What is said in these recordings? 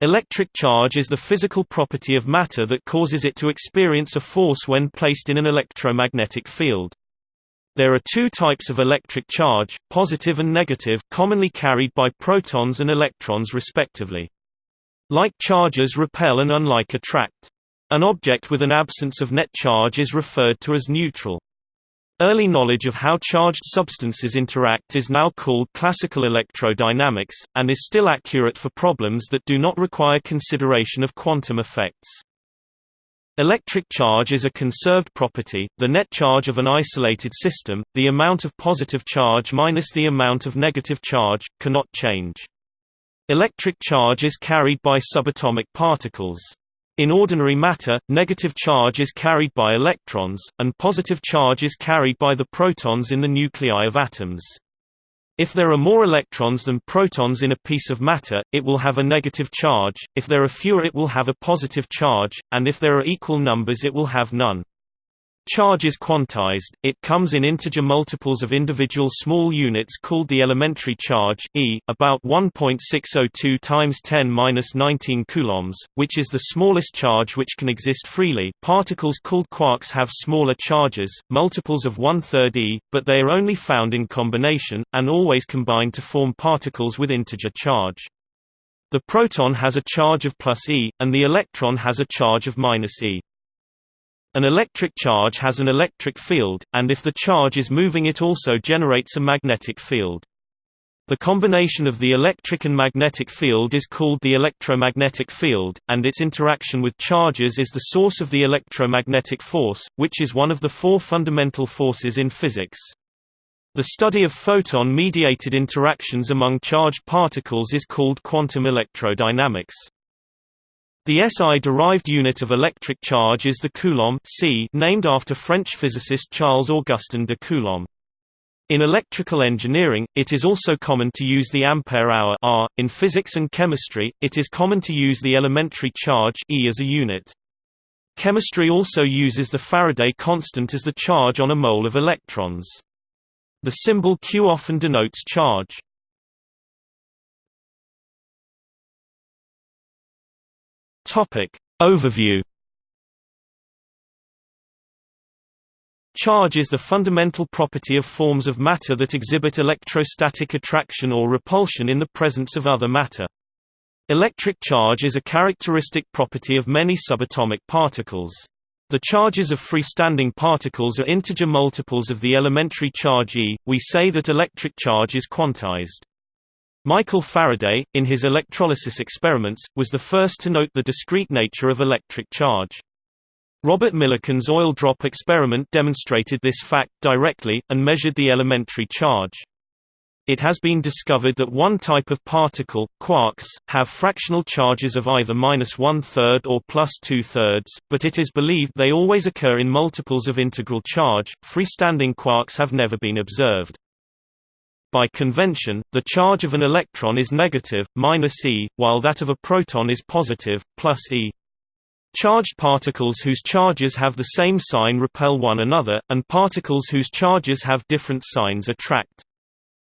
Electric charge is the physical property of matter that causes it to experience a force when placed in an electromagnetic field. There are two types of electric charge, positive and negative, commonly carried by protons and electrons respectively. Like charges repel and unlike attract. An object with an absence of net charge is referred to as neutral. Early knowledge of how charged substances interact is now called classical electrodynamics, and is still accurate for problems that do not require consideration of quantum effects. Electric charge is a conserved property, the net charge of an isolated system, the amount of positive charge minus the amount of negative charge, cannot change. Electric charge is carried by subatomic particles. In ordinary matter, negative charge is carried by electrons, and positive charge is carried by the protons in the nuclei of atoms. If there are more electrons than protons in a piece of matter, it will have a negative charge, if there are fewer it will have a positive charge, and if there are equal numbers it will have none. Charge is quantized, it comes in integer multiples of individual small units called the elementary charge e, about 1.602 times 10^-19 coulombs, which is the smallest charge which can exist freely. Particles called quarks have smaller charges, multiples of one-third e, but they are only found in combination, and always combine to form particles with integer charge. The proton has a charge of plus e, and the electron has a charge of minus e. An electric charge has an electric field, and if the charge is moving it also generates a magnetic field. The combination of the electric and magnetic field is called the electromagnetic field, and its interaction with charges is the source of the electromagnetic force, which is one of the four fundamental forces in physics. The study of photon-mediated interactions among charged particles is called quantum electrodynamics. The SI-derived unit of electric charge is the coulomb c, named after French physicist Charles-Augustin de Coulomb. In electrical engineering, it is also common to use the ampere-hour. In physics and chemistry, it is common to use the elementary charge E as a unit. Chemistry also uses the Faraday constant as the charge on a mole of electrons. The symbol Q often denotes charge. Topic. Overview Charge is the fundamental property of forms of matter that exhibit electrostatic attraction or repulsion in the presence of other matter. Electric charge is a characteristic property of many subatomic particles. The charges of freestanding particles are integer multiples of the elementary charge E. We say that electric charge is quantized. Michael Faraday, in his electrolysis experiments, was the first to note the discrete nature of electric charge. Robert Millikan's oil drop experiment demonstrated this fact directly, and measured the elementary charge. It has been discovered that one type of particle, quarks, have fractional charges of either minus one-third or plus two-thirds, but it is believed they always occur in multiples of integral charge. Freestanding quarks have never been observed. By convention, the charge of an electron is negative, minus e, while that of a proton is positive, plus e. Charged particles whose charges have the same sign repel one another, and particles whose charges have different signs attract.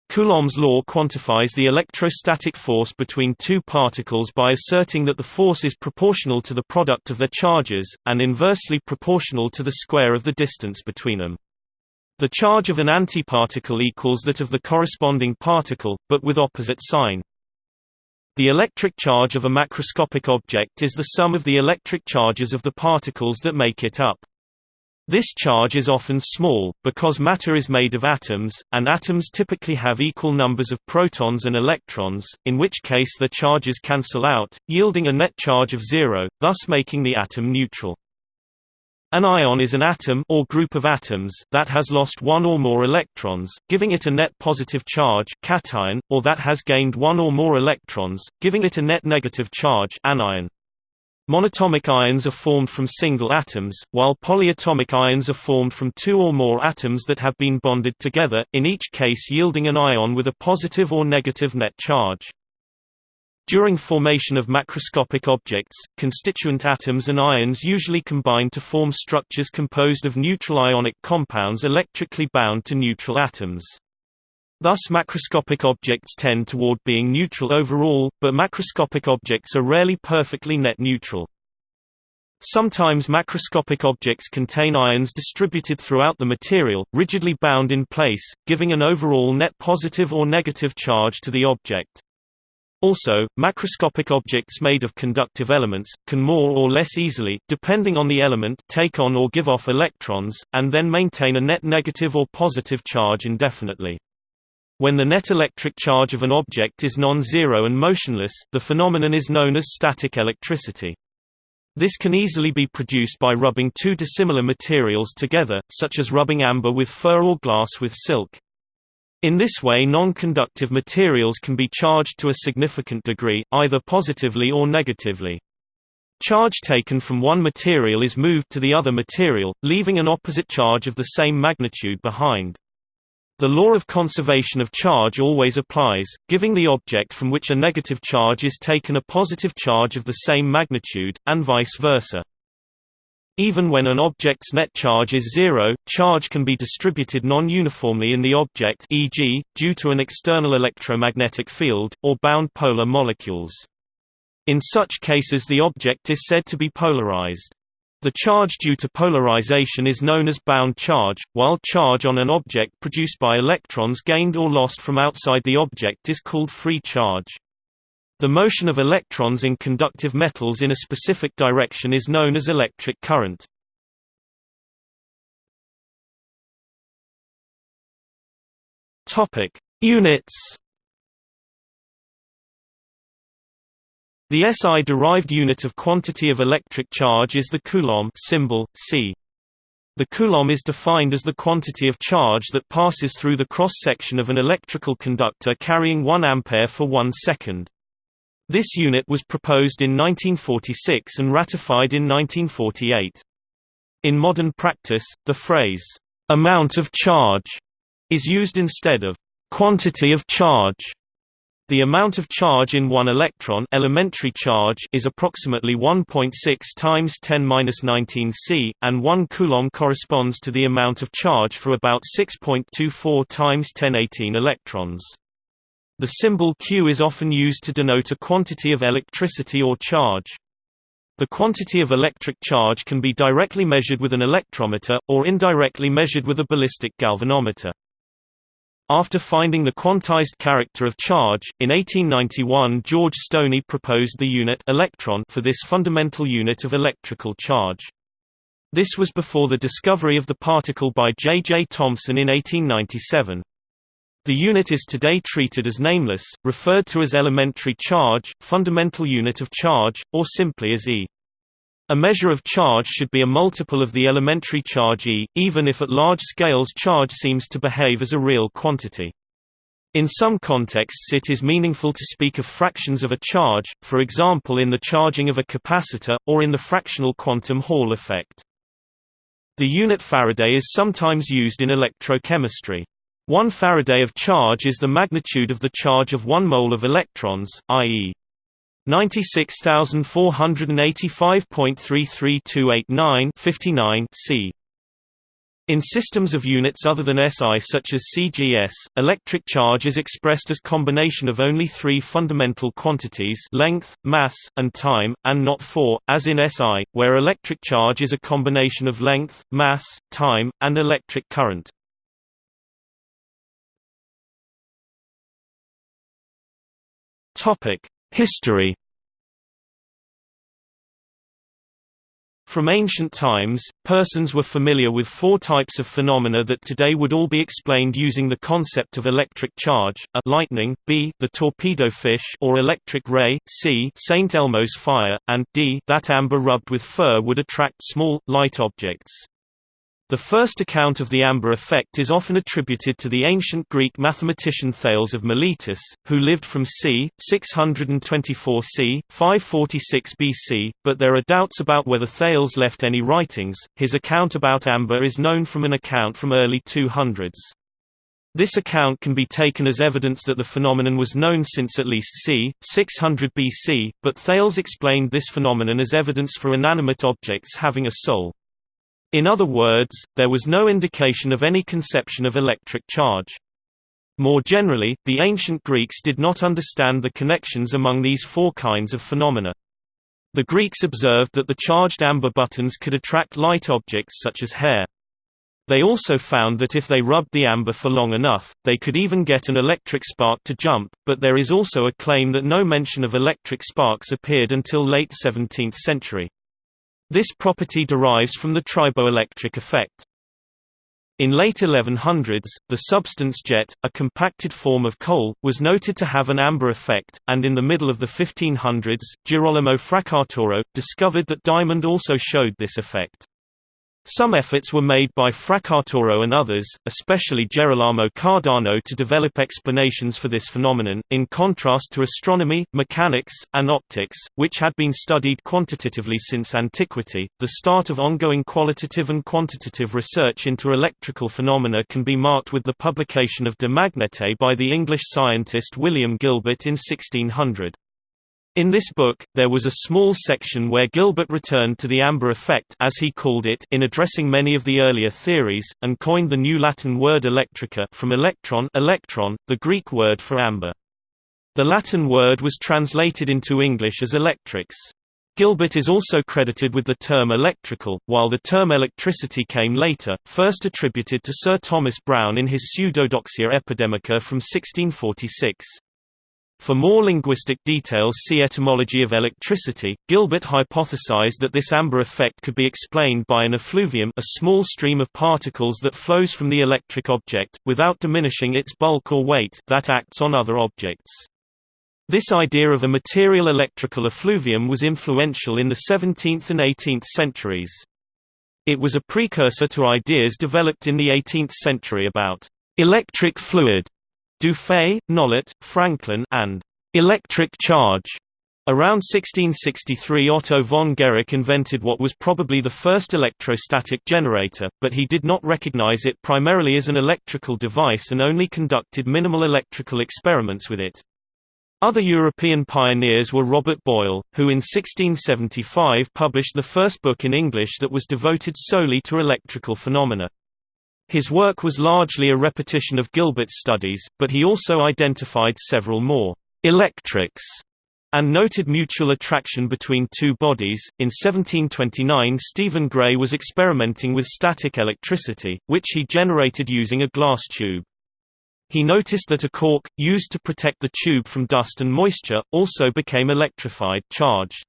Coulomb's law quantifies the electrostatic force between two particles by asserting that the force is proportional to the product of their charges, and inversely proportional to the square of the distance between them. The charge of an antiparticle equals that of the corresponding particle, but with opposite sign. The electric charge of a macroscopic object is the sum of the electric charges of the particles that make it up. This charge is often small, because matter is made of atoms, and atoms typically have equal numbers of protons and electrons, in which case their charges cancel out, yielding a net charge of zero, thus making the atom neutral. An ion is an atom or group of atoms that has lost one or more electrons, giving it a net positive charge cation, or that has gained one or more electrons, giving it a net negative charge anion. Monatomic ions are formed from single atoms, while polyatomic ions are formed from two or more atoms that have been bonded together, in each case yielding an ion with a positive or negative net charge. During formation of macroscopic objects, constituent atoms and ions usually combine to form structures composed of neutral ionic compounds electrically bound to neutral atoms. Thus macroscopic objects tend toward being neutral overall, but macroscopic objects are rarely perfectly net neutral. Sometimes macroscopic objects contain ions distributed throughout the material, rigidly bound in place, giving an overall net positive or negative charge to the object. Also, macroscopic objects made of conductive elements, can more or less easily, depending on the element take on or give off electrons, and then maintain a net negative or positive charge indefinitely. When the net electric charge of an object is non-zero and motionless, the phenomenon is known as static electricity. This can easily be produced by rubbing two dissimilar materials together, such as rubbing amber with fur or glass with silk. In this way non-conductive materials can be charged to a significant degree, either positively or negatively. Charge taken from one material is moved to the other material, leaving an opposite charge of the same magnitude behind. The law of conservation of charge always applies, giving the object from which a negative charge is taken a positive charge of the same magnitude, and vice versa. Even when an object's net charge is zero, charge can be distributed non-uniformly in the object e.g., due to an external electromagnetic field, or bound polar molecules. In such cases the object is said to be polarized. The charge due to polarization is known as bound charge, while charge on an object produced by electrons gained or lost from outside the object is called free charge. The motion of electrons in conductive metals in a specific direction is known as electric current. Topic: Units The SI-derived unit of quantity of electric charge is the coulomb symbol, C. The coulomb is defined as the quantity of charge that passes through the cross-section of an electrical conductor carrying 1 ampere for 1 second. This unit was proposed in 1946 and ratified in 1948. In modern practice, the phrase, "'amount of charge' is used instead of "'quantity of charge' The amount of charge in one electron elementary charge is approximately 1.6 times 10^-19 C, and 1 coulomb corresponds to the amount of charge for about 6.24 times 1018 electrons. The symbol Q is often used to denote a quantity of electricity or charge. The quantity of electric charge can be directly measured with an electrometer, or indirectly measured with a ballistic galvanometer. After finding the quantized character of charge, in 1891 George Stoney proposed the unit electron for this fundamental unit of electrical charge. This was before the discovery of the particle by J. J. Thomson in 1897. The unit is today treated as nameless, referred to as elementary charge, fundamental unit of charge, or simply as E. A measure of charge should be a multiple of the elementary charge E, even if at large scales charge seems to behave as a real quantity. In some contexts it is meaningful to speak of fractions of a charge, for example in the charging of a capacitor, or in the fractional quantum Hall effect. The unit Faraday is sometimes used in electrochemistry. One Faraday of charge is the magnitude of the charge of one mole of electrons, i.e. 96,485.33289 59 c. In systems of units other than SI such as CGS, electric charge is expressed as combination of only three fundamental quantities length, mass, and time, and not four, as in SI, where electric charge is a combination of length, mass, time, and electric current. History From ancient times, persons were familiar with four types of phenomena that today would all be explained using the concept of electric charge, a lightning, b the torpedo fish or electric ray, c St. Elmo's fire, and d that amber rubbed with fur would attract small, light objects. The first account of the amber effect is often attributed to the ancient Greek mathematician Thales of Miletus, who lived from c. 624 c. 546 BC, but there are doubts about whether Thales left any writings. His account about amber is known from an account from early 200s. This account can be taken as evidence that the phenomenon was known since at least c. 600 BC, but Thales explained this phenomenon as evidence for inanimate objects having a soul. In other words, there was no indication of any conception of electric charge. More generally, the ancient Greeks did not understand the connections among these four kinds of phenomena. The Greeks observed that the charged amber buttons could attract light objects such as hair. They also found that if they rubbed the amber for long enough, they could even get an electric spark to jump, but there is also a claim that no mention of electric sparks appeared until late 17th century. This property derives from the triboelectric effect. In late 1100s, the substance jet, a compacted form of coal, was noted to have an amber effect, and in the middle of the 1500s, Girolamo Fracastoro, discovered that diamond also showed this effect. Some efforts were made by Fracastoro and others, especially Gerolamo Cardano to develop explanations for this phenomenon, in contrast to astronomy, mechanics, and optics, which had been studied quantitatively since antiquity. The start of ongoing qualitative and quantitative research into electrical phenomena can be marked with the publication of De Magnete by the English scientist William Gilbert in 1600. In this book, there was a small section where Gilbert returned to the amber effect as he called it in addressing many of the earlier theories, and coined the new Latin word electrica from electron, electron the Greek word for amber. The Latin word was translated into English as electrics. Gilbert is also credited with the term electrical, while the term electricity came later, first attributed to Sir Thomas Browne in his Pseudodoxia Epidemica from 1646. For more linguistic details see Etymology of electricity. Gilbert hypothesized that this amber effect could be explained by an effluvium a small stream of particles that flows from the electric object, without diminishing its bulk or weight that acts on other objects. This idea of a material electrical effluvium was influential in the 17th and 18th centuries. It was a precursor to ideas developed in the 18th century about electric fluid Dufay, Nollet, Franklin, and electric charge. Around 1663 Otto von Guericke invented what was probably the first electrostatic generator, but he did not recognize it primarily as an electrical device and only conducted minimal electrical experiments with it. Other European pioneers were Robert Boyle, who in 1675 published the first book in English that was devoted solely to electrical phenomena. His work was largely a repetition of Gilbert's studies, but he also identified several more electrics and noted mutual attraction between two bodies. In 1729, Stephen Gray was experimenting with static electricity, which he generated using a glass tube. He noticed that a cork, used to protect the tube from dust and moisture, also became electrified charged.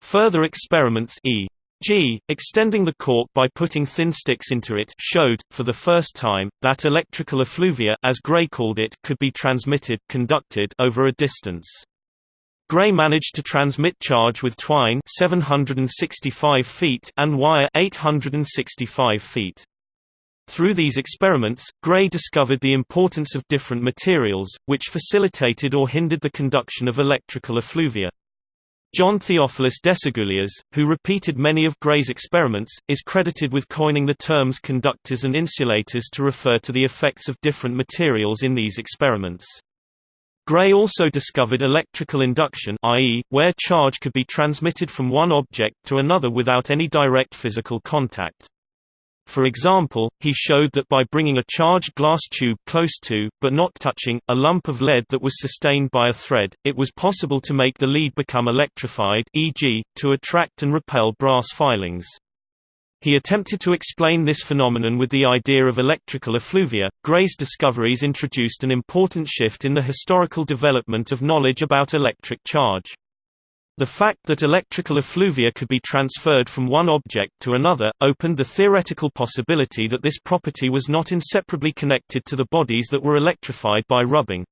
Further experiments e. G, extending the cork by putting thin sticks into it showed, for the first time, that electrical effluvia as Gray called it could be transmitted conducted over a distance. Gray managed to transmit charge with twine 765 feet and wire 865 feet. Through these experiments, Gray discovered the importance of different materials, which facilitated or hindered the conduction of electrical effluvia. John Theophilus Desaguliers, who repeated many of Gray's experiments, is credited with coining the terms conductors and insulators to refer to the effects of different materials in these experiments. Gray also discovered electrical induction i.e., where charge could be transmitted from one object to another without any direct physical contact. For example, he showed that by bringing a charged glass tube close to, but not touching, a lump of lead that was sustained by a thread, it was possible to make the lead become electrified e.g., to attract and repel brass filings. He attempted to explain this phenomenon with the idea of electrical effluvia. Gray's discoveries introduced an important shift in the historical development of knowledge about electric charge. The fact that electrical effluvia could be transferred from one object to another, opened the theoretical possibility that this property was not inseparably connected to the bodies that were electrified by rubbing.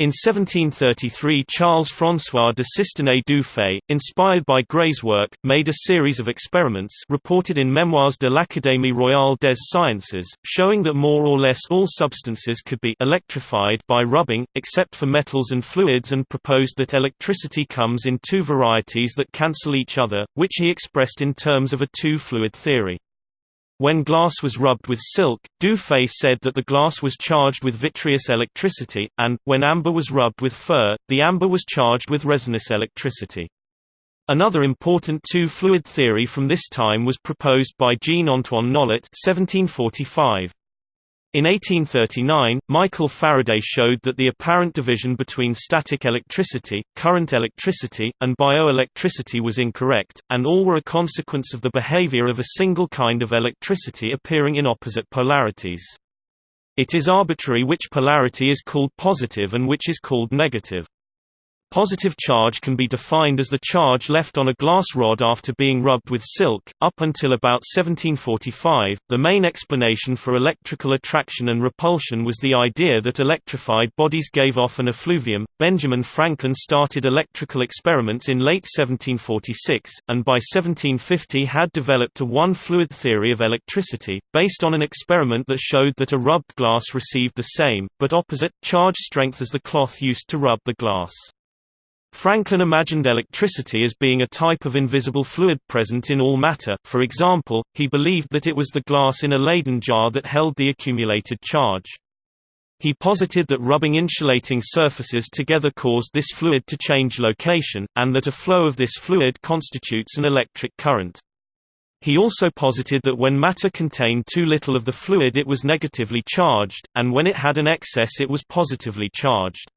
In 1733 Charles-François de Cisternay Dufay, inspired by Gray's work, made a series of experiments reported in Memoires de l'Académie royale des sciences, showing that more or less all substances could be electrified by rubbing, except for metals and fluids and proposed that electricity comes in two varieties that cancel each other, which he expressed in terms of a two-fluid theory. When glass was rubbed with silk, Dufay said that the glass was charged with vitreous electricity, and, when amber was rubbed with fur, the amber was charged with resinous electricity. Another important two-fluid theory from this time was proposed by Jean-Antoine Nollet 1745. In 1839, Michael Faraday showed that the apparent division between static electricity, current electricity, and bioelectricity was incorrect, and all were a consequence of the behavior of a single kind of electricity appearing in opposite polarities. It is arbitrary which polarity is called positive and which is called negative. Positive charge can be defined as the charge left on a glass rod after being rubbed with silk. Up until about 1745, the main explanation for electrical attraction and repulsion was the idea that electrified bodies gave off an effluvium. Benjamin Franklin started electrical experiments in late 1746, and by 1750 had developed a one fluid theory of electricity, based on an experiment that showed that a rubbed glass received the same, but opposite, charge strength as the cloth used to rub the glass. Franklin imagined electricity as being a type of invisible fluid present in all matter, for example, he believed that it was the glass in a Leyden jar that held the accumulated charge. He posited that rubbing insulating surfaces together caused this fluid to change location, and that a flow of this fluid constitutes an electric current. He also posited that when matter contained too little of the fluid it was negatively charged, and when it had an excess it was positively charged.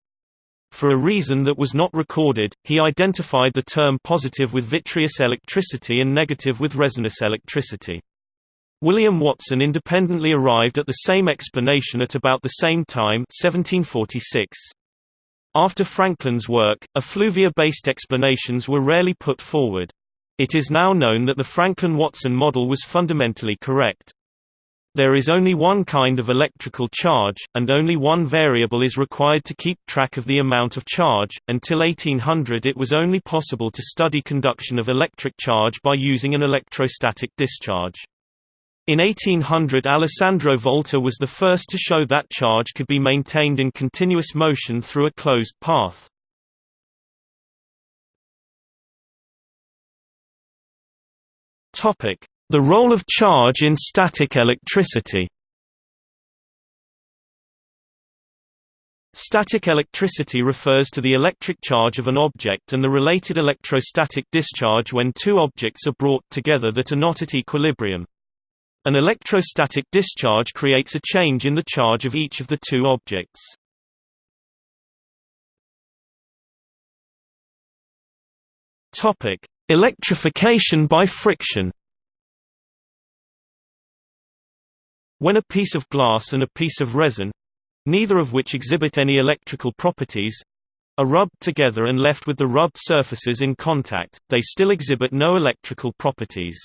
For a reason that was not recorded, he identified the term positive with vitreous electricity and negative with resinous electricity. William Watson independently arrived at the same explanation at about the same time 1746. After Franklin's work, effluvia-based explanations were rarely put forward. It is now known that the Franklin-Watson model was fundamentally correct. There is only one kind of electrical charge, and only one variable is required to keep track of the amount of charge. Until 1800, it was only possible to study conduction of electric charge by using an electrostatic discharge. In 1800 Alessandro Volta was the first to show that charge could be maintained in continuous motion through a closed path. Topic: the role of charge in static electricity Static electricity refers to the electric charge of an object and the related electrostatic discharge when two objects are brought together that are not at equilibrium. An electrostatic discharge creates a change in the charge of each of the two objects. Electrification by friction When a piece of glass and a piece of resin—neither of which exhibit any electrical properties—are rubbed together and left with the rubbed surfaces in contact, they still exhibit no electrical properties.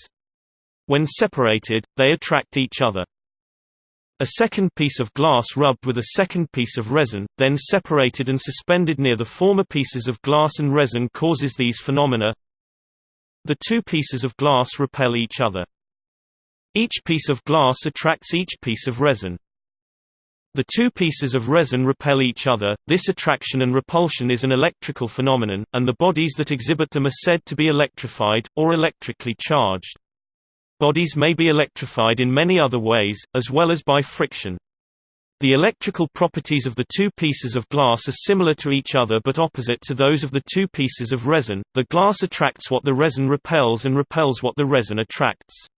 When separated, they attract each other. A second piece of glass rubbed with a second piece of resin, then separated and suspended near the former pieces of glass and resin causes these phenomena. The two pieces of glass repel each other. Each piece of glass attracts each piece of resin. The two pieces of resin repel each other, this attraction and repulsion is an electrical phenomenon, and the bodies that exhibit them are said to be electrified, or electrically charged. Bodies may be electrified in many other ways, as well as by friction. The electrical properties of the two pieces of glass are similar to each other but opposite to those of the two pieces of resin. The glass attracts what the resin repels and repels what the resin attracts.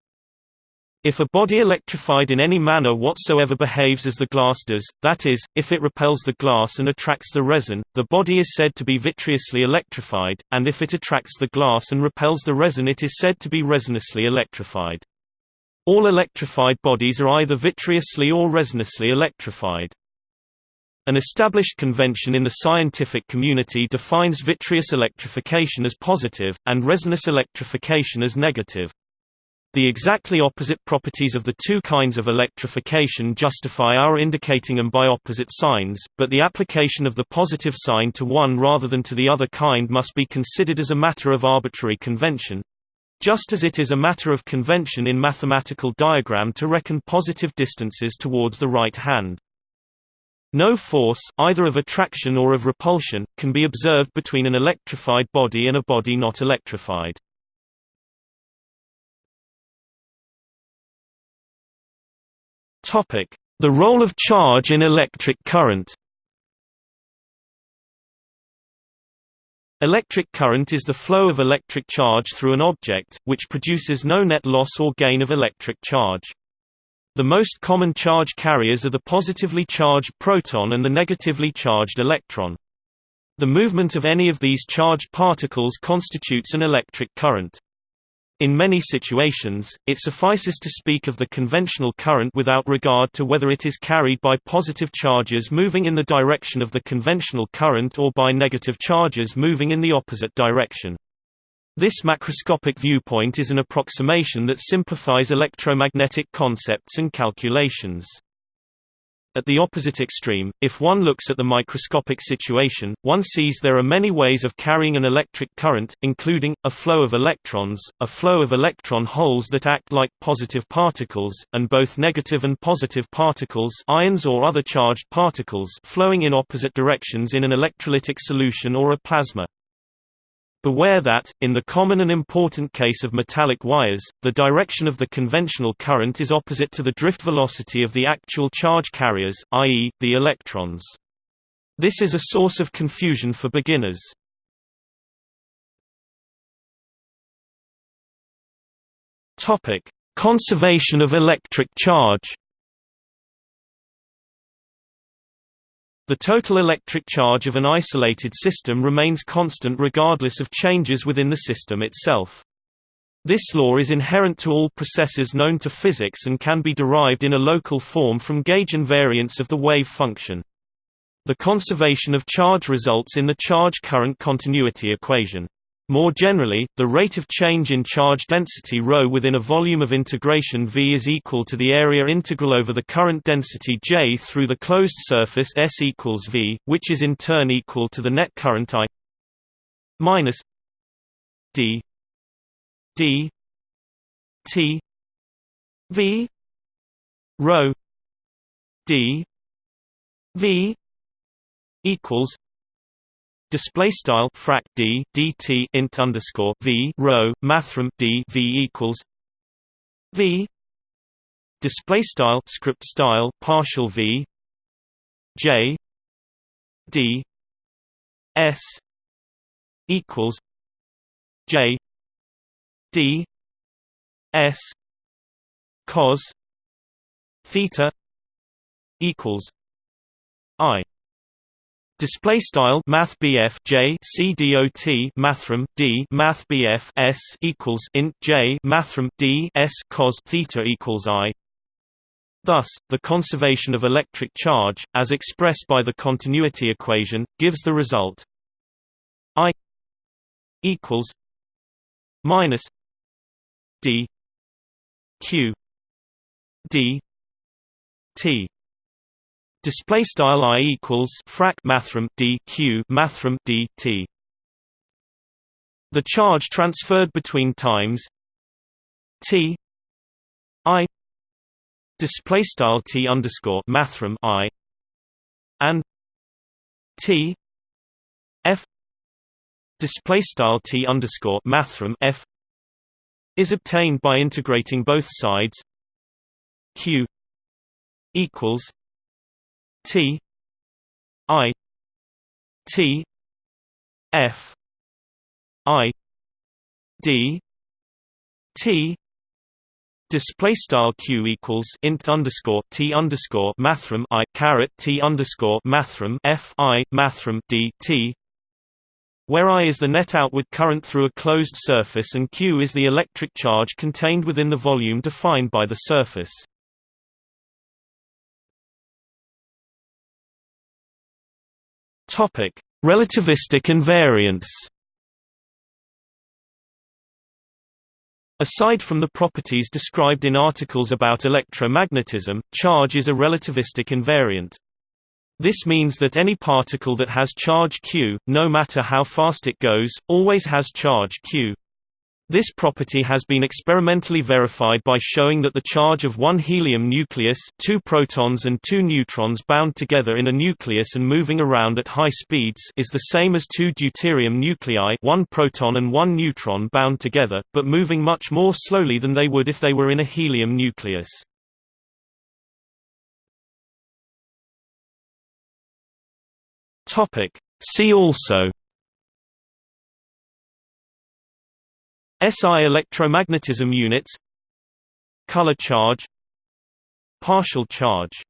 If a body electrified in any manner whatsoever behaves as the glass does, that is, if it repels the glass and attracts the resin, the body is said to be vitreously electrified, and if it attracts the glass and repels the resin it is said to be resinously electrified. All electrified bodies are either vitreously or resinously electrified. An established convention in the scientific community defines vitreous electrification as positive, and resinous electrification as negative. The exactly opposite properties of the two kinds of electrification justify our indicating them by opposite signs, but the application of the positive sign to one rather than to the other kind must be considered as a matter of arbitrary convention. Just as it is a matter of convention in mathematical diagram to reckon positive distances towards the right hand. No force, either of attraction or of repulsion, can be observed between an electrified body and a body not electrified. The role of charge in electric current Electric current is the flow of electric charge through an object, which produces no net loss or gain of electric charge. The most common charge carriers are the positively charged proton and the negatively charged electron. The movement of any of these charged particles constitutes an electric current. In many situations, it suffices to speak of the conventional current without regard to whether it is carried by positive charges moving in the direction of the conventional current or by negative charges moving in the opposite direction. This macroscopic viewpoint is an approximation that simplifies electromagnetic concepts and calculations. At the opposite extreme, if one looks at the microscopic situation, one sees there are many ways of carrying an electric current, including, a flow of electrons, a flow of electron holes that act like positive particles, and both negative and positive particles ions or other charged particles flowing in opposite directions in an electrolytic solution or a plasma. Beware that, in the common and important case of metallic wires, the direction of the conventional current is opposite to the drift velocity of the actual charge carriers, i.e., the electrons. This is a source of confusion for beginners. Conservation of electric charge The total electric charge of an isolated system remains constant regardless of changes within the system itself. This law is inherent to all processes known to physics and can be derived in a local form from gauge invariance of the wave function. The conservation of charge results in the charge-current continuity equation. More generally, the rate of change in charge density ρ within a volume of integration V is equal to the area integral over the current density J through the closed surface S equals V, which is in turn equal to the net current I minus d d t V rho d V equals Display style frac d dt int underscore v rho mathrm d v equals v. Display style script style partial v. J. D. S. equals j. D. S. cos theta equals i Display style Math BF J C D O T Mathrm D Math BF S equals int J Mathrm D S cos theta equals I. Thus, the conservation of electric charge, as expressed by the continuity equation, gives the result I equals minus D Q D T Display style i equals frac mathrm d q mathrm d t. The charge transferred between times t i display style t underscore mathrm i and t f display style t underscore mathrm f is obtained by integrating both sides q equals T I T F I D T Display style q equals int underscore t underscore mathrm i caret t underscore mathrm f i mathrm d t, where I is the net outward current through a closed surface and q is the electric charge contained within the volume defined by the surface. Topic: Relativistic invariance. Aside from the properties described in articles about electromagnetism, charge is a relativistic invariant. This means that any particle that has charge q, no matter how fast it goes, always has charge q. This property has been experimentally verified by showing that the charge of one helium nucleus two protons and two neutrons bound together in a nucleus and moving around at high speeds is the same as two deuterium nuclei one proton and one neutron bound together, but moving much more slowly than they would if they were in a helium nucleus. See also SI electromagnetism units Color charge Partial charge